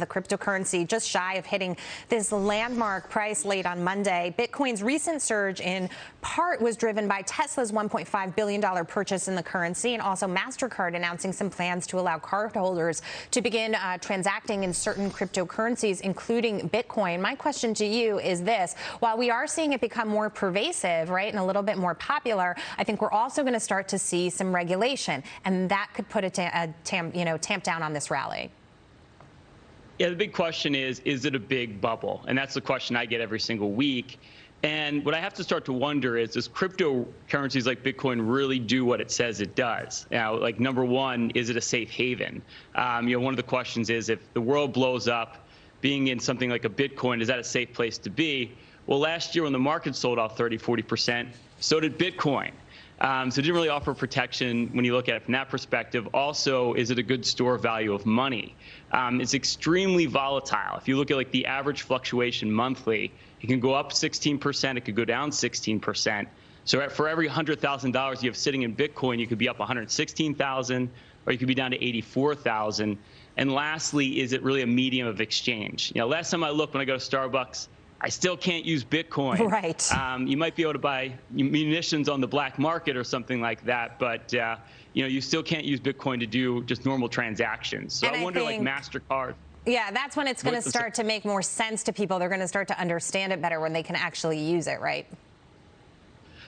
the cryptocurrency just shy of hitting this landmark price late on Monday. Bitcoin's recent surge in part was driven by Tesla's $1.5 billion purchase in the currency and also MasterCard announcing some plans to allow cardholders to begin uh, transacting in certain cryptocurrencies, including Bitcoin. My question to you is this. While we are seeing it become more pervasive, right, and a little bit more popular, I think we're also going to start to see some regulation, and that could put a, a tam, you know, tamp down on this rally. Yeah, the big question is, is it a big bubble? And that's the question I get every single week. And what I have to start to wonder is, does cryptocurrencies like Bitcoin really do what it says it does? Now, like number one, is it a safe haven? Um, you know, one of the questions is, if the world blows up, being in something like a Bitcoin, is that a safe place to be? Well, last year when the market sold off 30, 40%, so did Bitcoin. Um, so it didn't really offer protection when you look at it from that perspective. Also, is it a good store value of money? Um, it's extremely volatile. If you look at like the average fluctuation monthly, it can go up 16%, it could go down 16%. So for every $100,000 you have sitting in Bitcoin, you could be up 116,000 or you could be down to 84,000. And lastly, is it really a medium of exchange? You know, last time I looked when I go to Starbucks, I still can't use Bitcoin. Right. Um, you might be able to buy munitions on the black market or something like that, but uh, you know you still can't use Bitcoin to do just normal transactions. So and I wonder, I think, like Mastercard. Yeah, that's when it's going to start to make more sense to people. They're going to start to understand it better when they can actually use it, right?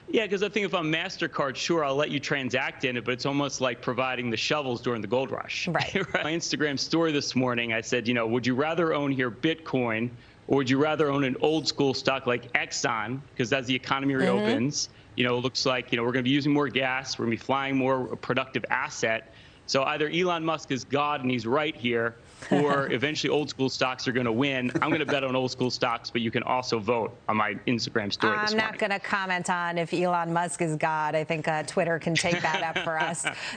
Yeah, because I think if I'm MasterCard, sure, I'll let you transact in it, but it's almost like providing the shovels during the gold rush. Right. My Instagram story this morning, I said, you know, would you rather own here Bitcoin or would you rather own an old school stock like Exxon? Because as the economy mm-hmm. reopens, mm-hmm. you know, it looks like, you know, we're going to be using more gas, we're going to be flying more productive asset. So either Elon Musk is God and he's right here, or eventually old school stocks are going to win. I'm going to bet on old school stocks, but you can also vote on my Instagram story. I'm not going to comment on if Elon Musk is God. I think uh, Twitter can take that up for us.